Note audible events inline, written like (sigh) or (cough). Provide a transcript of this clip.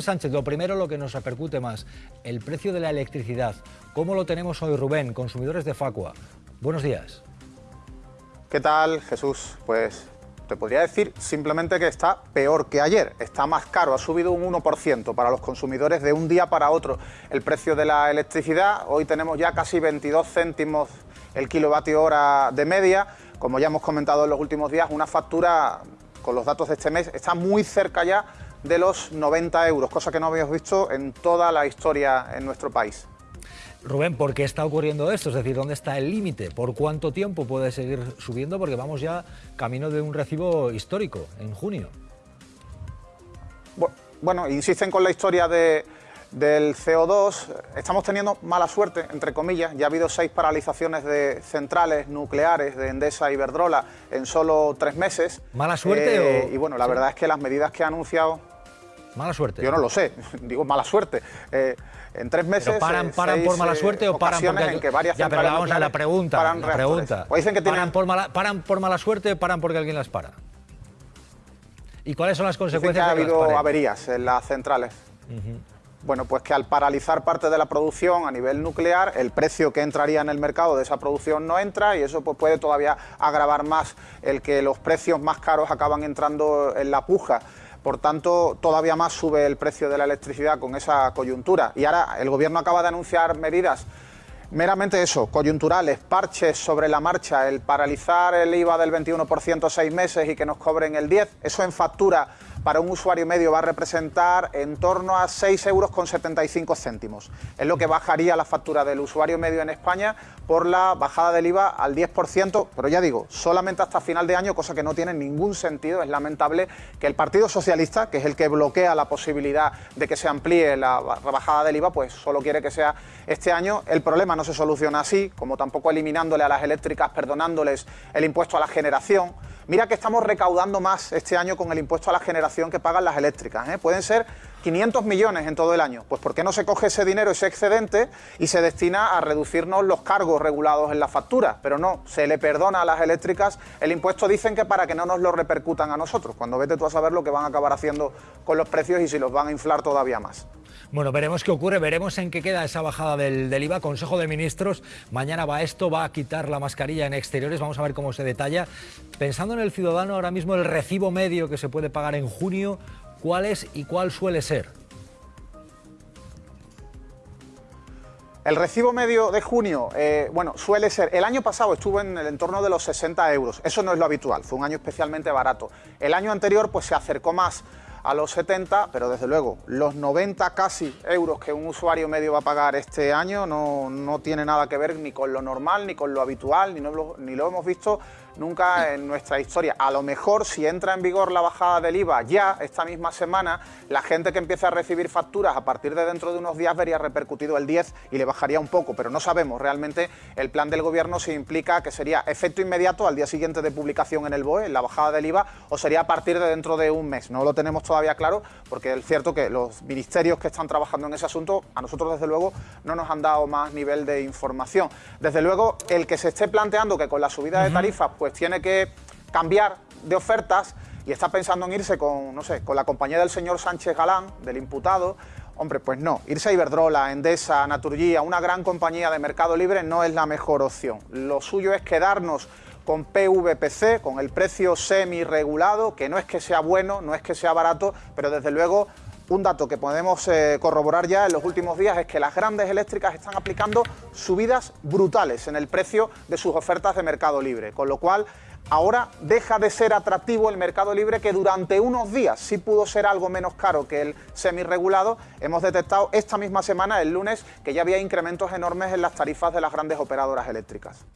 Sánchez, lo primero lo que nos repercute más, el precio de la electricidad. ¿Cómo lo tenemos hoy, Rubén, consumidores de Facua? Buenos días. ¿Qué tal, Jesús? Pues te podría decir simplemente que está peor que ayer, está más caro, ha subido un 1% para los consumidores de un día para otro el precio de la electricidad. Hoy tenemos ya casi 22 céntimos el kilovatio hora de media. Como ya hemos comentado en los últimos días, una factura con los datos de este mes está muy cerca ya de los 90 euros, cosa que no habíamos visto en toda la historia en nuestro país. Rubén, ¿por qué está ocurriendo esto? Es decir, ¿dónde está el límite? ¿Por cuánto tiempo puede seguir subiendo? Porque vamos ya camino de un recibo histórico en junio. Bueno, insisten con la historia de, del CO2. Estamos teniendo mala suerte, entre comillas. Ya ha habido seis paralizaciones de centrales nucleares de Endesa y Verdrola en solo tres meses. ¿Mala suerte eh, Y bueno, la verdad es que las medidas que ha anunciado Mala suerte. Yo no lo sé, (laughs) digo mala suerte. Eh, en tres meses. paran, eh, paran por mala suerte o paran porque en que varias ya, pero vamos a la pregunta. La pregunta. O dicen que tienen... paran, por mala, paran por mala suerte o paran porque alguien las para. ¿Y cuáles son las consecuencias? que ha habido averías en las centrales. Bueno, pues que al paralizar parte de la producción a nivel nuclear, el precio que entraría en el mercado de esa producción no entra y eso pues, puede todavía agravar más el que los precios más caros acaban entrando en la puja. Por tanto, todavía más sube el precio de la electricidad con esa coyuntura. Y ahora el Gobierno acaba de anunciar medidas meramente eso, coyunturales, parches sobre la marcha, el paralizar el IVA del 21% seis meses y que nos cobren el 10%, eso en factura para un usuario medio va a representar en torno a 6,75 euros céntimos. Es lo que bajaría la factura del usuario medio en España por la bajada del IVA al 10%, pero ya digo, solamente hasta final de año, cosa que no tiene ningún sentido. Es lamentable que el Partido Socialista, que es el que bloquea la posibilidad de que se amplíe la bajada del IVA, pues solo quiere que sea este año. El problema no se soluciona así, como tampoco eliminándole a las eléctricas, perdonándoles el impuesto a la generación. Mira que estamos recaudando más este año con el impuesto a la generación que pagan las eléctricas. ¿eh? Pueden ser 500 millones en todo el año. Pues ¿por qué no se coge ese dinero, ese excedente, y se destina a reducirnos los cargos regulados en la factura? Pero no, se le perdona a las eléctricas el impuesto, dicen que para que no nos lo repercutan a nosotros, cuando vete tú a saber lo que van a acabar haciendo con los precios y si los van a inflar todavía más. Bueno, veremos qué ocurre, veremos en qué queda esa bajada del, IVA. Consejo de Ministros, mañana va esto, va a quitar la mascarilla en exteriores, vamos a ver cómo se detalla. Pensando en el ciudadano, ahora mismo el recibo medio que se puede pagar en junio, ¿cuál es y cuál suele ser? El recibo medio de junio, eh, bueno, suele ser, el año pasado estuvo en el entorno de los 60 euros, eso no es lo habitual, fue un año especialmente barato. El año anterior pues se acercó más a los 70, pero desde luego los 90 casi euros que un usuario medio va a pagar este año no, no tiene nada que ver ni con lo normal, ni con lo habitual, ni, ni lo hemos visto nunca en nuestra historia. A lo mejor si entra en vigor la bajada del IVA ya esta misma semana, la gente que empieza a recibir facturas a partir de dentro de unos días vería repercutido el 10 y le bajaría un poco, pero no sabemos realmente el plan del gobierno si implica que sería efecto inmediato al día siguiente de publicación en el BOE, la bajada del IVA, o sería a partir de dentro de un mes. No lo tenemos todavía claro porque es cierto que los ministerios que están trabajando en ese asunto a nosotros desde luego no nos han dado más nivel de información. Desde luego el que se esté planteando que con la subida de tarifas pues tiene que cambiar de ofertas y está pensando en irse con, no sé, con la compañía del señor Sánchez Galán, del imputado, hombre, pues no, irse a Iberdrola, Endesa, Naturgia, una gran compañía de mercado libre no es la mejor opción. Lo suyo es quedarnos con PVPC, con el precio semi-regulado, que no es que sea bueno, no es que sea barato, pero desde luego un dato que podemos eh, corroborar ya en los últimos días es que las grandes eléctricas están aplicando subidas brutales en el precio de sus ofertas de mercado libre, con lo cual ahora deja de ser atractivo el mercado libre que durante unos días sí pudo ser algo menos caro que el semirregulado. Hemos detectado esta misma semana, el lunes, que ya había incrementos enormes en las tarifas de las grandes operadoras eléctricas.